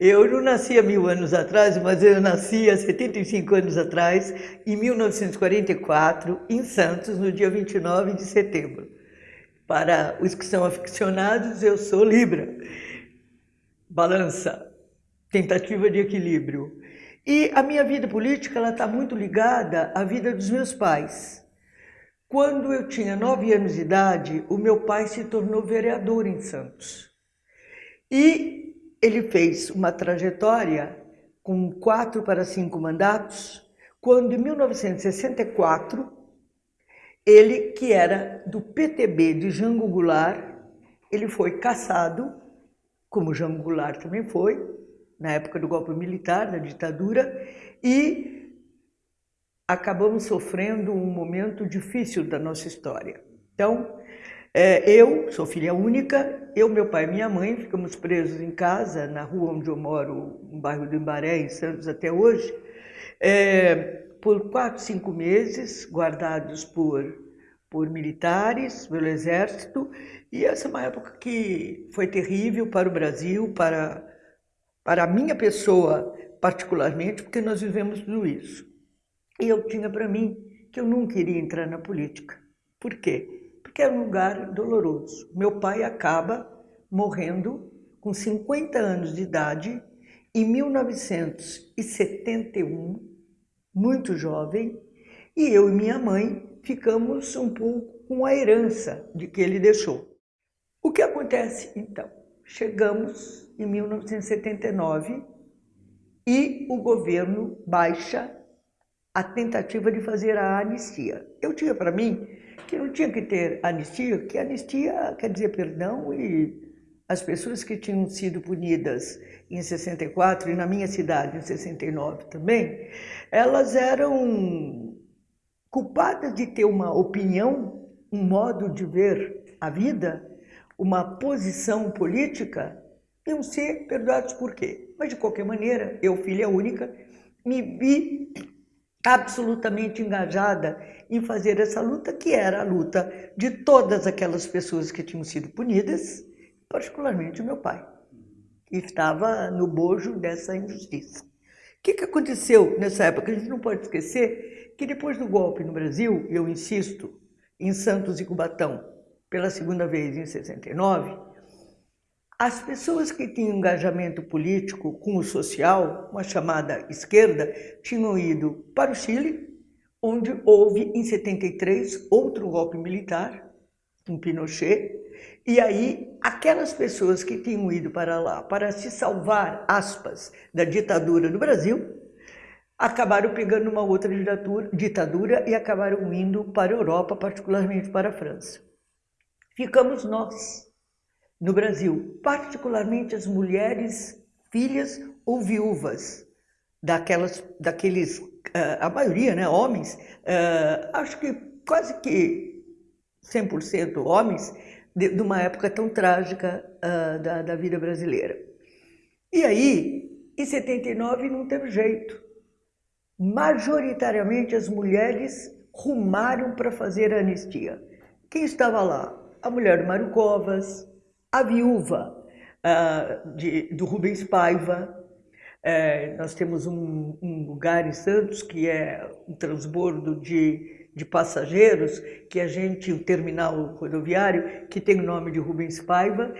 Eu não nasci há mil anos atrás, mas eu nasci há 75 anos atrás, em 1944, em Santos, no dia 29 de setembro. Para os que são aficionados, eu sou Libra. Balança, tentativa de equilíbrio. E a minha vida política está muito ligada à vida dos meus pais. Quando eu tinha nove anos de idade, o meu pai se tornou vereador em Santos. E ele fez uma trajetória com quatro para cinco mandatos, quando em 1964, ele, que era do PTB de Jango Goulart, ele foi caçado, como Jango Goulart também foi, na época do golpe militar, da ditadura, e acabamos sofrendo um momento difícil da nossa história. Então, é, eu sou filha única, eu, meu pai e minha mãe ficamos presos em casa, na rua onde eu moro, no bairro do Embaré, em Santos, até hoje, é, por quatro, cinco meses, guardados por, por militares, pelo exército, e essa é uma época que foi terrível para o Brasil, para, para a minha pessoa particularmente, porque nós vivemos tudo isso. E eu tinha para mim que eu não queria entrar na política. Por quê? Que é um lugar doloroso. Meu pai acaba morrendo com 50 anos de idade em 1971, muito jovem, e eu e minha mãe ficamos um pouco com a herança de que ele deixou. O que acontece então? Chegamos em 1979 e o governo baixa a tentativa de fazer a anistia. Eu tinha para mim que não tinha que ter anistia, que anistia quer dizer perdão e as pessoas que tinham sido punidas em 64 e na minha cidade em 69 também, elas eram culpadas de ter uma opinião, um modo de ver a vida, uma posição política, iam ser perdoados por quê? Mas de qualquer maneira, eu, filha única, me vi absolutamente engajada em fazer essa luta, que era a luta de todas aquelas pessoas que tinham sido punidas, particularmente o meu pai, que estava no bojo dessa injustiça. O que, que aconteceu nessa época? A gente não pode esquecer que depois do golpe no Brasil, eu insisto, em Santos e Cubatão, pela segunda vez em 69, as pessoas que tinham engajamento político com o social, uma chamada esquerda, tinham ido para o Chile, onde houve em 73 outro golpe militar, com Pinochet, e aí aquelas pessoas que tinham ido para lá para se salvar, aspas, da ditadura no Brasil, acabaram pegando uma outra ditadura, ditadura e acabaram indo para a Europa, particularmente para a França. Ficamos nós, no Brasil, particularmente as mulheres, filhas ou viúvas daquelas, daqueles, uh, a maioria, né, homens, uh, acho que quase que 100% homens, de, de, uma época tão trágica uh, da, da vida brasileira. E aí, em 79 não teve jeito. Majoritariamente as mulheres rumaram para fazer a anistia. Quem estava lá? A mulher do Mário Covas, a Viúva, uh, de, do Rubens Paiva. É, nós temos um, um, lugar em Santos que é um transbordo de, de passageiros, que a gente, o terminal rodoviário, que tem o nome de Rubens Paiva,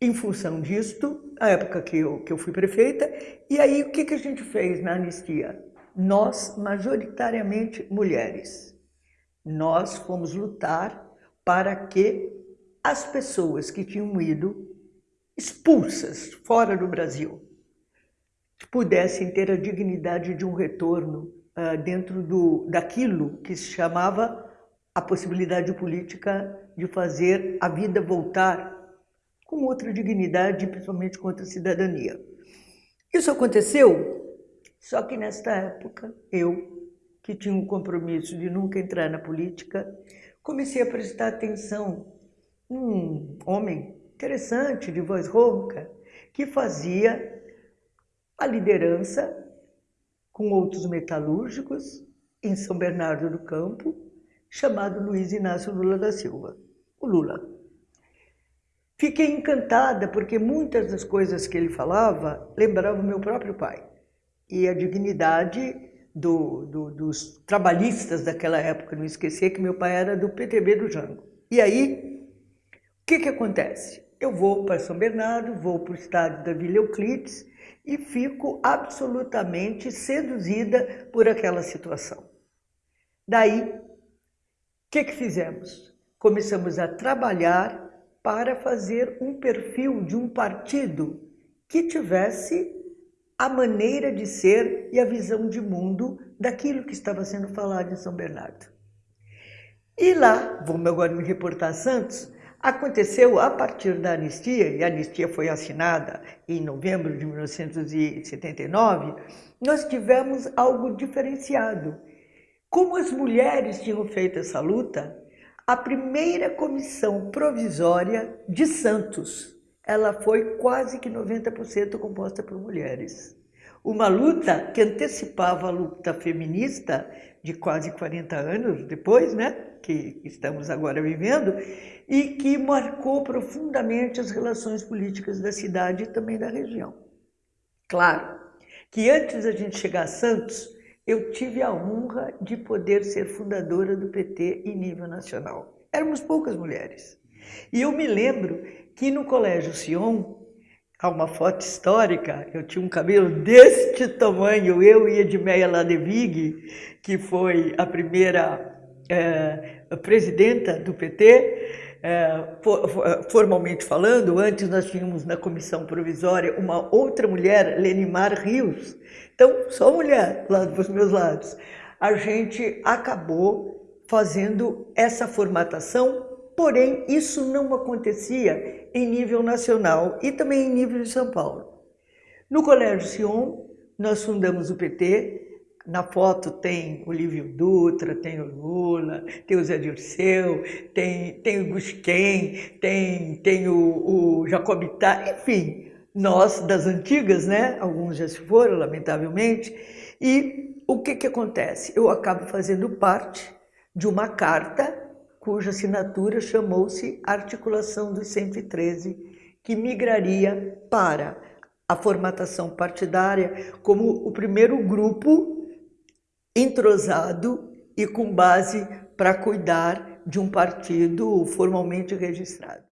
em função disto, a época que eu, que eu fui prefeita, e aí o que, que a gente fez na anistia? Nós, majoritariamente mulheres, nós fomos lutar para que as pessoas que tinham ido expulsas fora do Brasil pudessem ter a dignidade de um retorno uh, dentro do, daquilo que se chamava a possibilidade política de fazer a vida voltar com outra dignidade, principalmente com outra cidadania. Isso aconteceu, só que nesta época eu, que tinha um compromisso de nunca entrar na política, comecei a prestar atenção um homem interessante, de voz rouca, que fazia a liderança com outros metalúrgicos em São Bernardo do Campo, chamado Luiz Inácio Lula da Silva, o Lula. Fiquei encantada porque muitas das coisas que ele falava lembravam meu próprio pai e a dignidade do, do, dos trabalhistas daquela época. Não esquecer que meu pai era do PTB do Jango. E aí, que, que acontece? Eu vou para São Bernardo, vou para o estádio da Vila Euclides e fico absolutamente seduzida por aquela situação. Daí, o que, que fizemos? Começamos a trabalhar para fazer um perfil de um partido que tivesse a maneira de ser e a visão de mundo daquilo que estava sendo falado em São Bernardo. E lá, vamos agora me reportar a Santos, aconteceu a partir da anistia, e a anistia foi assinada em novembro de 1979, nós tivemos algo diferenciado. Como as mulheres tinham feito essa luta, a primeira comissão provisória de Santos, ela foi quase que 90% composta por mulheres. Uma luta que antecipava a luta feminista de quase 40 anos depois, né, que estamos agora vivendo, e que marcou profundamente as relações políticas da cidade e também da região. Claro que antes da gente chegar a Santos, eu tive a honra de poder ser fundadora do PT em nível nacional. Éramos poucas mulheres. E eu me lembro que no Colégio Sion, há uma foto histórica, eu tinha um cabelo deste tamanho, eu e Edmeia Ladevig, que foi a primeira é, presidenta do PT, é, formalmente falando, antes nós tínhamos na comissão provisória uma outra mulher, Lenimar Rios, então só mulher lá dos meus lados. A gente acabou fazendo essa formatação, porém isso não acontecia em nível nacional e também em nível de São Paulo. No Colégio Sion, nós fundamos o PT, na foto tem o Lívio Dutra, tem o Lula, tem o Zé Dirceu, tem, tem o Busquem, tem, tem o, o Jacobitá, enfim, nós das antigas, né? Alguns já se foram, lamentavelmente. E o que, que acontece? Eu acabo fazendo parte de uma carta cuja assinatura chamou-se Articulação dos 113, que migraria para a formatação partidária como o primeiro grupo entrosado e com base para cuidar de um partido formalmente registrado.